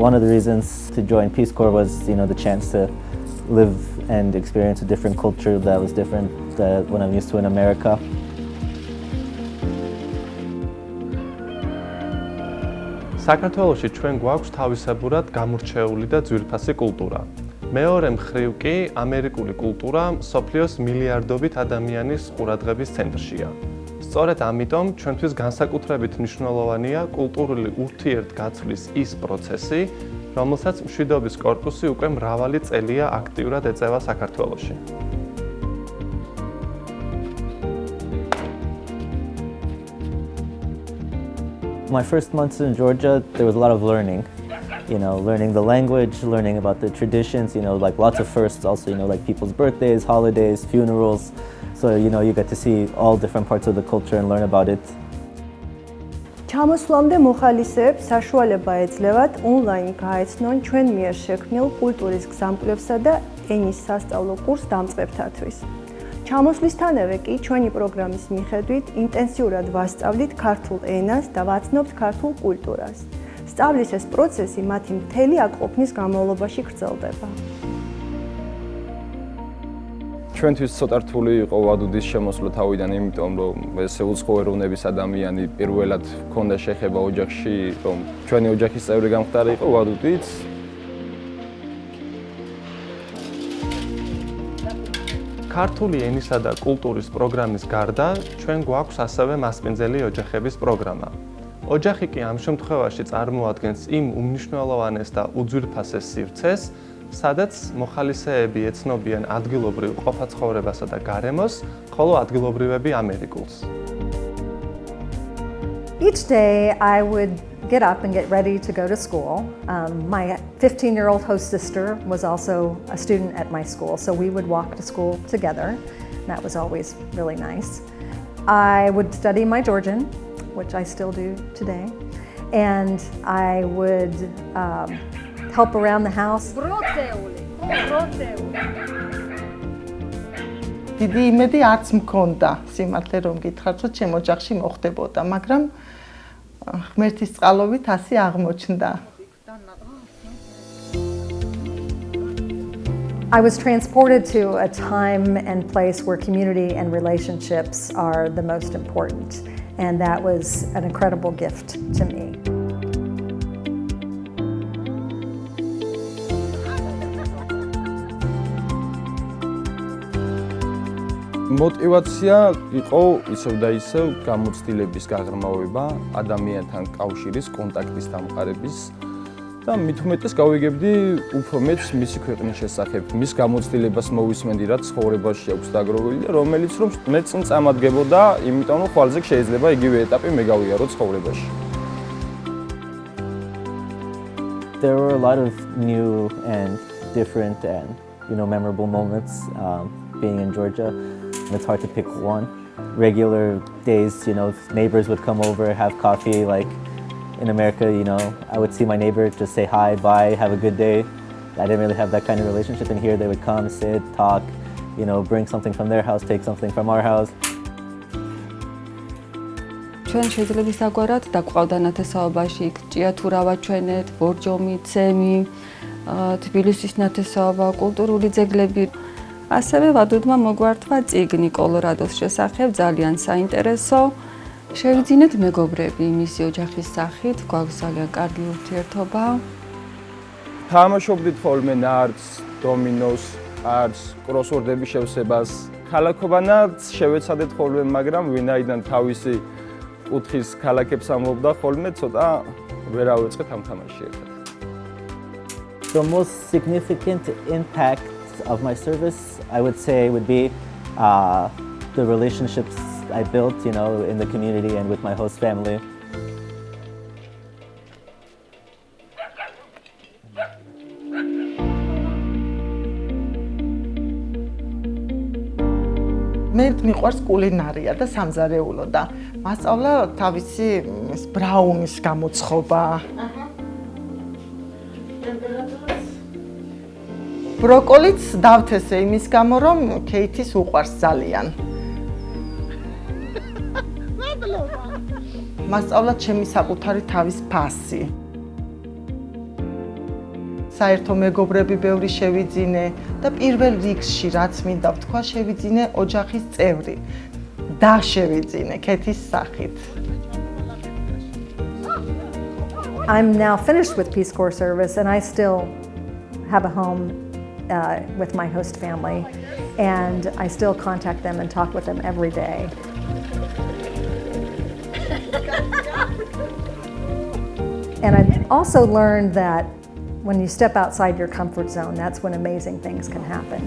one of the reasons to join Peace Corps was, you know, the chance to live and experience a different culture that was different than what I'm used to in America. საქართველოში ჩვენ გვაქვს თავისებურად გამორჩეული და ძვირფასი კულტურა. მეორე მხრივ კი ამერიკული კულტურა სოფლიოს მილიარდობით ადამიანის ყურადღების ცენტრშია. სწორედ ამიტომ ჩვენთვის განსაკუთრებით მნიშვნელოვანია კულტურული ურთიერთგაცვლის ის პროცესი, რომელსაც მშვიდობის корпуსი უკვე მრავალი წელია აქტიურად ეწევა საქართველოში. My first months in Georgia, there was a lot of learning. You know, learning the language, learning about the traditions, you know, like lots of firsts also, you know, like people's birthdays, holidays, funerals. So, you know, you get to see all different parts of the culture and learn about it. ჩამოსვლამდე მოხალისეებს საშუალება ეძლევათ ონლაინ გაეცნონ ჩვენ მიერ შექმნილ კულტურის გზამკვლევსა და ენის სასწავლო კურს დამწყებთათვის. ჩამოსვლისთანავე კი ჩვენი პროგრამის მიხედვით ინტენსიურად ვასწავლით ქართულ ენას და ვაცნობთ ქართულ კულტურას. სწავლის ეს პროცესი მათი მთელი აკყოფნის განმავლობაში გრძელდება. ჩვენთვის ცოტა რთული იყო ვადუდის შემოსვლა თავიდან, იმიტომ რომ ესე უცხო ეროვნების ადამიანი პირველად ჰქონდა შეხება ოჯახში, რომ ჩვენი ოჯახის წევრი გამختارიყო ვადუდიც. ქართული ენისა და კულტურის პროგრამის გარდა ჩვენ გვაქვს ასევე მასპინძელი ოჯახების პროგრამა, ოჯახი კი ამ შემთხვევაში წარმოადგენს იმ უმნიშვნელოვანეს და უძვირფასეს სივრცეს, სადაც მოხალისეები ეცნობიან ადგილობრივ ყოფაცხოვრებასა და გარემოს, ხოლო ადგილობრივები ამერიკულს. Each day I would get up and get ready to go to school. Um, my 15-year-old host sister was also a student at my school, so we would walk to school together. That was always really nice. I would study my Georgian, which I still do today, and I would um, help around the house. დიდი იმედი არც მქონდა სიმართლე რომ გითხრათ რომ ჩემ ოჯახში მოხდებოდა მაგრამ ღმერთის წყალობით ასე აღმოჩნდა I was transported to a time and place where community and relationships are the most important and that was an incredible gift to me. მოტივაცია იყო ისევ და ისევ გამოცდილების გაღრმავება, ადამიანთან კავშირის, კონტაქტის დამყარების და უმეტეს გავიგებდი უფრო მეც მისი ქვეყნის შესახებ, მის გამოცდილებას მოვისმენდი, რაც ცხოვრებაში აქვს დაგროვილი და რომელიც რომ მეც წამადგებოდა, იმიტომ რომ ხვალზე შეიძლება იგივე ეტაპი მე გავიარო ცხოვრებაში. There were a lot of new and different and you know memorable moments um, being in Georgia. It's hard to pick one. Regular days, you know, neighbors would come over, have coffee. Like in America, you know, I would see my neighbor, just say hi, bye, have a good day. I didn't really have that kind of relationship. And here they would come, sit, talk, you know, bring something from their house, take something from our house. ჩვენ შეძლებისაგვარად დაგვყავდა ნათესაობაში იქ ჭიათურავა ჩვენეთ, ბორჯომი, ცემი, თბილისის ნათესაობა, კულტურული ძეგლები. ასევე ვადუდმა მოგვართვა ციგნი კოლორადოს შესახებ ძალიან საინტერესო. შევიძინეთ მეგობრები მისი ოჯახის სახით, გვაქვს ძალიან კარგი ურთიერთობა. თამაშობდით ხოლმე ნარდს, დომინოს, არც კროსვორდების შევსებას. ქალაქობანაც შევეცადეთ ხოლმე, მაგრამ ვინაიდან თავისი კუთხის ქალაქებს ამობდა ხოლმე, ცოტა ვერ ავეწყეთ ამ თამაშში ერთად. The most significant impact of my service, I would say, would be uh, the relationships I built, you know, in the community and with my host family. მე მიყვარს კულინარია და სამზარეულო და მასწავლა თავისი ბრაუნის გამოცხობა. აჰა. ბროკოლიც დავთესე იმის გამო, რომ კეითის უყვარს ძალიან. მასწავლა ჩემი საკუთარი თავის ფასი. საერთო მეგობრები ბევრი შევიძინე და პირველ რიგში რაც მინდა ვთქვა, შევიძინე ოჯახის წევრი. და შევიძინე ქეთის სახით. I'm now finished with Peace Corps service and I still have a home uh, with my host family and I still contact them and talk with them every day. And I've also learned that when you step outside your comfort zone, that's when amazing things can happen.